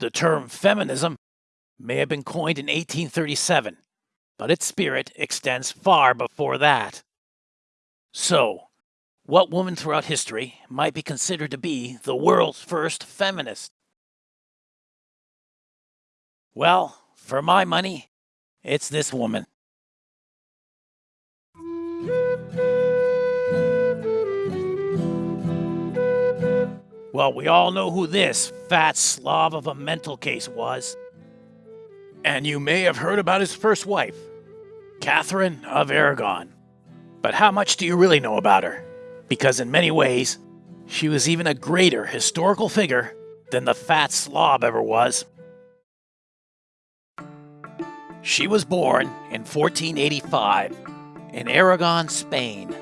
The term feminism may have been coined in 1837, but its spirit extends far before that. So, what woman throughout history might be considered to be the world's first feminist? Well, for my money, it's this woman. Well, we all know who this fat slob of a mental case was. And you may have heard about his first wife, Catherine of Aragon. But how much do you really know about her? Because in many ways, she was even a greater historical figure than the fat slob ever was. She was born in 1485 in Aragon, Spain.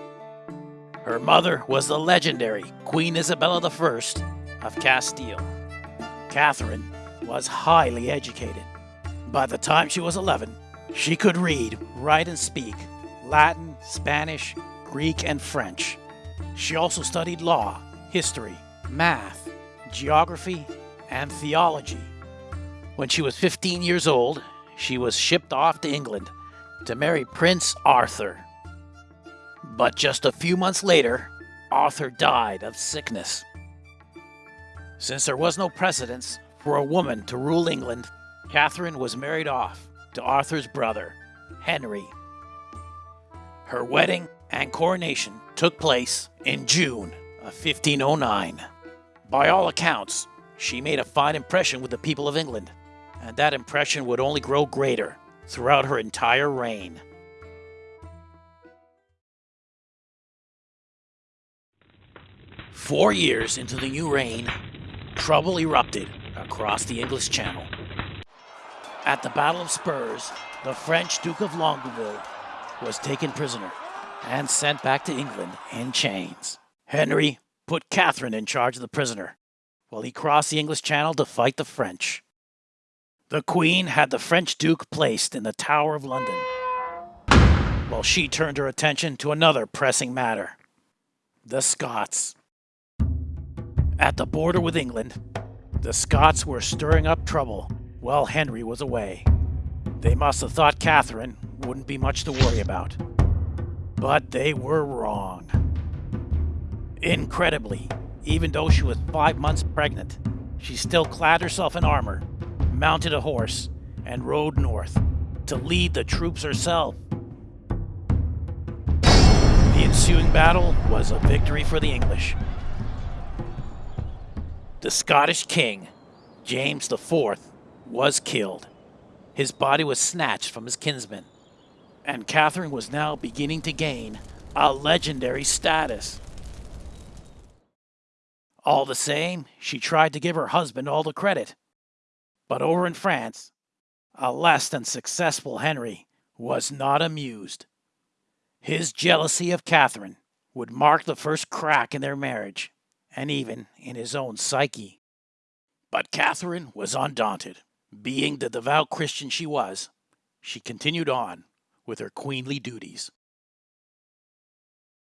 Her mother was the legendary Queen Isabella I of Castile. Catherine was highly educated. By the time she was 11, she could read, write, and speak Latin, Spanish, Greek, and French. She also studied law, history, math, geography, and theology. When she was 15 years old, she was shipped off to England to marry Prince Arthur. But just a few months later, Arthur died of sickness. Since there was no precedence for a woman to rule England, Catherine was married off to Arthur's brother, Henry. Her wedding and coronation took place in June of 1509. By all accounts, she made a fine impression with the people of England, and that impression would only grow greater throughout her entire reign. Four years into the new reign, trouble erupted across the English Channel. At the Battle of Spurs, the French Duke of Longueville was taken prisoner and sent back to England in chains. Henry put Catherine in charge of the prisoner while he crossed the English Channel to fight the French. The Queen had the French Duke placed in the Tower of London while she turned her attention to another pressing matter the Scots. At the border with England, the Scots were stirring up trouble while Henry was away. They must have thought Catherine wouldn't be much to worry about. But they were wrong. Incredibly, even though she was five months pregnant, she still clad herself in armor, mounted a horse, and rode north to lead the troops herself. The ensuing battle was a victory for the English. The Scottish king, James IV, was killed. His body was snatched from his kinsmen, and Catherine was now beginning to gain a legendary status. All the same, she tried to give her husband all the credit. But over in France, a less than successful Henry was not amused. His jealousy of Catherine would mark the first crack in their marriage, and even in his own psyche. But Catherine was undaunted. Being the devout Christian she was, she continued on with her queenly duties.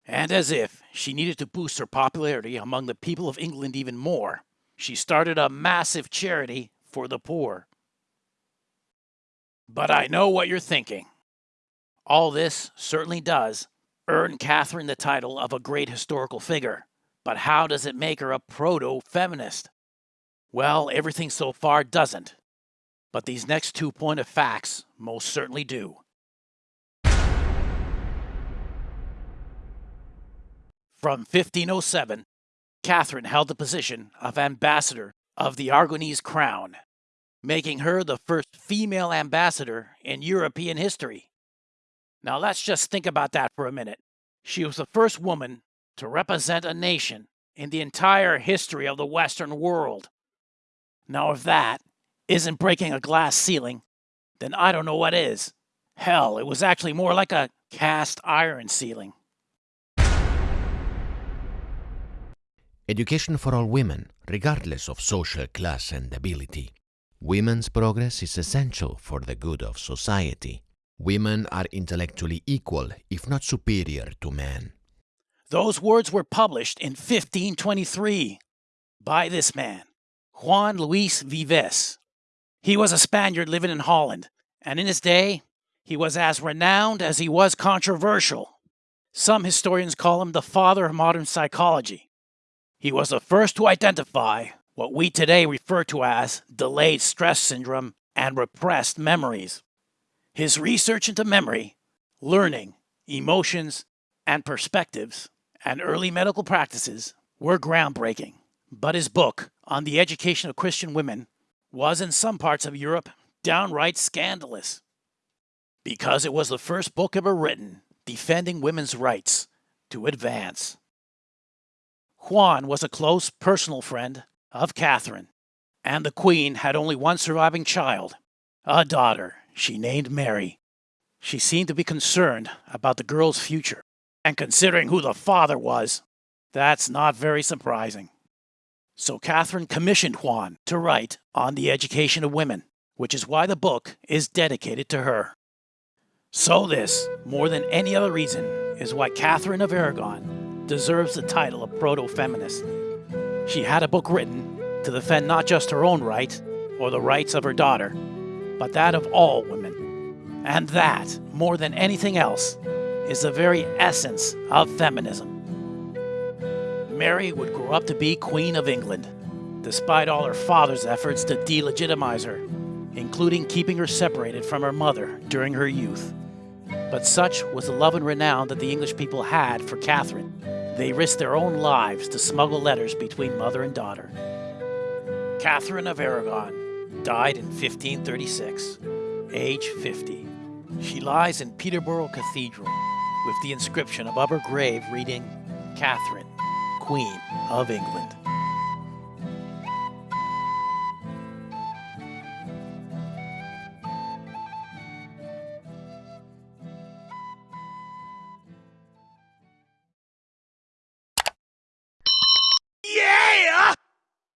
And as if she needed to boost her popularity among the people of England even more, she started a massive charity for the poor. But I know what you're thinking. All this certainly does earn Catherine the title of a great historical figure, but how does it make her a proto feminist? Well, everything so far doesn't. But these next two point of facts most certainly do. From 1507, Catherine held the position of ambassador of the Aragonese crown, making her the first female ambassador in European history. Now let's just think about that for a minute. She was the first woman to represent a nation in the entire history of the Western world. Now, if that isn't breaking a glass ceiling, then I don't know what is. Hell, it was actually more like a cast iron ceiling. Education for all women, regardless of social class and ability. Women's progress is essential for the good of society. Women are intellectually equal, if not superior, to men. Those words were published in 1523 by this man, Juan Luis Vives, He was a Spaniard living in Holland, and in his day, he was as renowned as he was controversial. Some historians call him the father of modern psychology. He was the first to identify what we today refer to as delayed stress syndrome and repressed memories. His research into memory, learning, emotions, and perspectives, and early medical practices were groundbreaking. But his book on the education of Christian women was in some parts of Europe downright scandalous because it was the first book ever written defending women's rights to advance. Juan was a close personal friend of Catherine, and the Queen had only one surviving child, a daughter she named Mary. She seemed to be concerned about the girl's future, and considering who the father was, that's not very surprising. So Catherine commissioned Juan to write on the education of women, which is why the book is dedicated to her. So this, more than any other reason, is why Catherine of Aragon deserves the title of proto-feminist. She had a book written to defend not just her own right or the rights of her daughter, but that of all women. And that, more than anything else, is the very essence of feminism. Mary would grow up to be Queen of England, despite all her father's efforts to delegitimize her, including keeping her separated from her mother during her youth. But such was the love and renown that the English people had for Catherine. They risked their own lives to smuggle letters between mother and daughter. Catherine of Aragon died in 1536, age 50. She lies in Peterborough Cathedral with the inscription above her grave reading, Catherine, Queen of England.